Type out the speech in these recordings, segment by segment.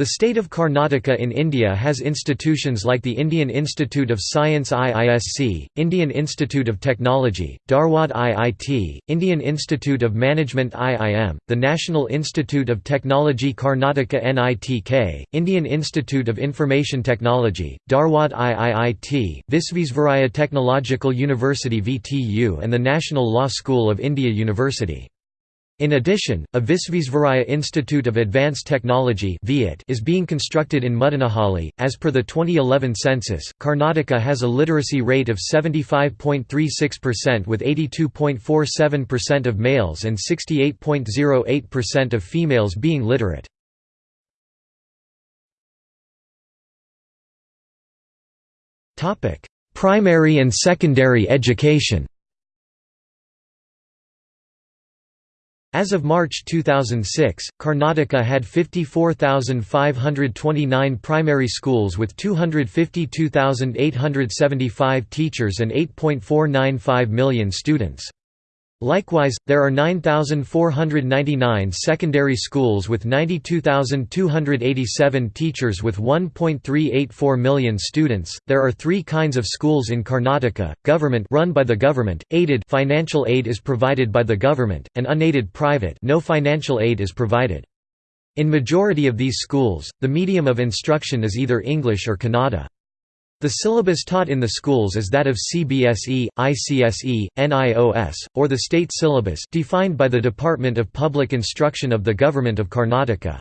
The state of Karnataka in India has institutions like the Indian Institute of Science IISC, Indian Institute of Technology, Dharwad IIT, Indian Institute of Management IIM, the National Institute of Technology Karnataka NITK, Indian Institute of Information Technology, Dharwad IIIT, Visvesvaraya Technological University VTU and the National Law School of India University. In addition, a Visvesvaraya Institute of Advanced Technology is being constructed in Muddanahalli. As per the 2011 census, Karnataka has a literacy rate of 75.36% with 82.47% of males and 68.08% of females being literate. Primary and secondary education As of March 2006, Karnataka had 54,529 primary schools with 252,875 teachers and 8.495 million students. Likewise, there are 9,499 secondary schools with 92,287 teachers with 1.384 million students. There are three kinds of schools in Karnataka: government run by the government, aided financial aid is provided by the government, and unaided private no financial aid is provided. In majority of these schools, the medium of instruction is either English or Kannada. The syllabus taught in the schools is that of CBSE, ICSE, NIOS, or the state syllabus defined by the Department of Public Instruction of the Government of Karnataka.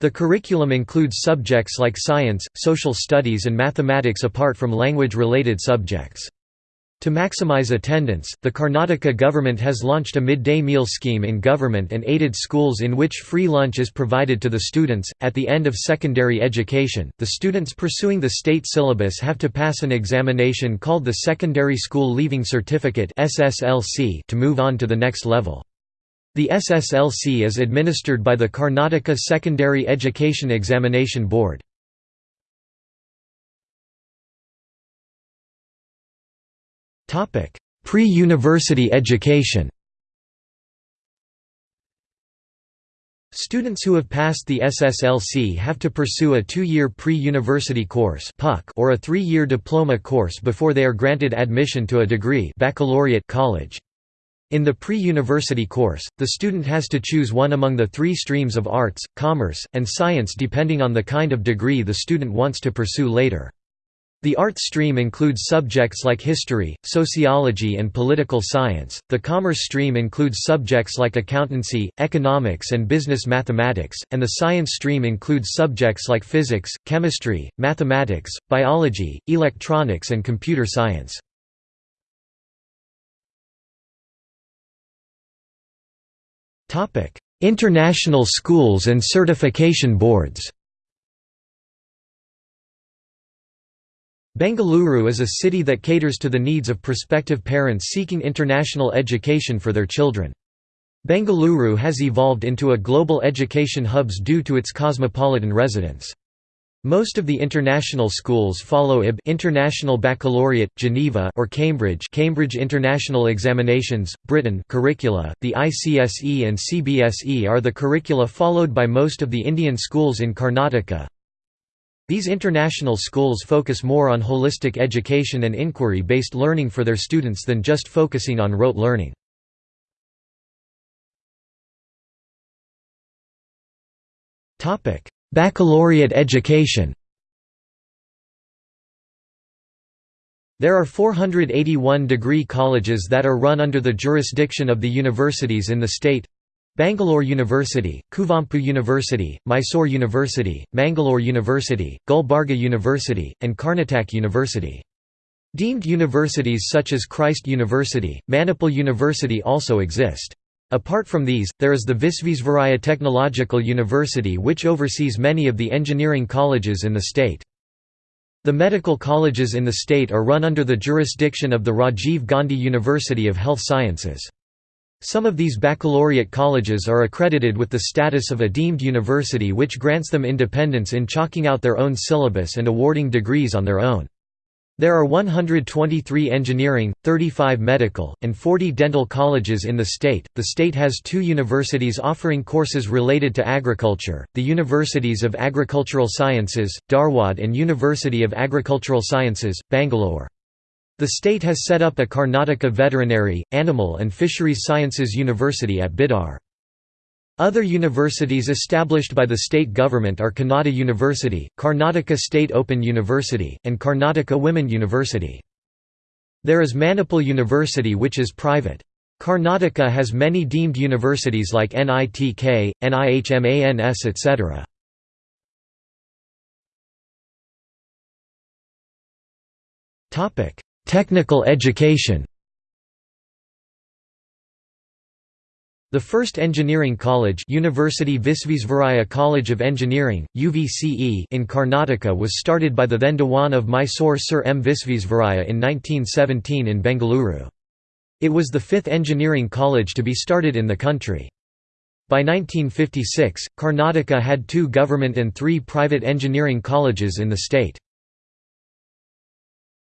The curriculum includes subjects like science, social studies and mathematics apart from language-related subjects. To maximize attendance, the Karnataka government has launched a midday meal scheme in government and aided schools in which free lunch is provided to the students. At the end of secondary education, the students pursuing the state syllabus have to pass an examination called the Secondary School Leaving Certificate (SSLC) to move on to the next level. The SSLC is administered by the Karnataka Secondary Education Examination Board. Pre-university education Students who have passed the SSLC have to pursue a two-year pre-university course or a three-year diploma course before they are granted admission to a degree baccalaureate college. In the pre-university course, the student has to choose one among the three streams of arts, commerce, and science depending on the kind of degree the student wants to pursue later. The art stream includes subjects like history, sociology and political science, the commerce stream includes subjects like accountancy, economics and business mathematics, and the science stream includes subjects like physics, chemistry, mathematics, biology, electronics and computer science. International schools and certification boards Bengaluru is a city that caters to the needs of prospective parents seeking international education for their children. Bengaluru has evolved into a global education hub due to its cosmopolitan residents. Most of the international schools follow IB International Baccalaureate, Geneva or Cambridge Cambridge International Examinations, Britain curricula. The ICSE and CBSE are the curricula followed by most of the Indian schools in Karnataka. These international schools focus more on holistic education and inquiry-based learning for their students than just focusing on rote learning. Baccalaureate education There are 481 degree colleges that are run under the jurisdiction of the universities in the state Bangalore University, Kuvempu University, Mysore University, Mangalore University, Gulbarga University, and Karnataka University. Deemed universities such as Christ University, Manipal University also exist. Apart from these, there is the Visvesvaraya Technological University which oversees many of the engineering colleges in the state. The medical colleges in the state are run under the jurisdiction of the Rajiv Gandhi University of Health Sciences. Some of these baccalaureate colleges are accredited with the status of a deemed university which grants them independence in chalking out their own syllabus and awarding degrees on their own. There are 123 engineering, 35 medical, and 40 dental colleges in the state. The state has two universities offering courses related to agriculture the Universities of Agricultural Sciences, Dharwad, and University of Agricultural Sciences, Bangalore. The state has set up a Karnataka Veterinary, Animal and Fisheries Sciences University at Bidar. Other universities established by the state government are Kannada University, Karnataka State Open University, and Karnataka Women University. There is Manipal University which is private. Karnataka has many deemed universities like NITK, NIMHANS etc. Technical education The first engineering college University Visvesvaraya College of Engineering, UVCE in Karnataka was started by the then Dewan of Mysore Sir M. Visvesvaraya in 1917 in Bengaluru. It was the fifth engineering college to be started in the country. By 1956, Karnataka had two government and three private engineering colleges in the state.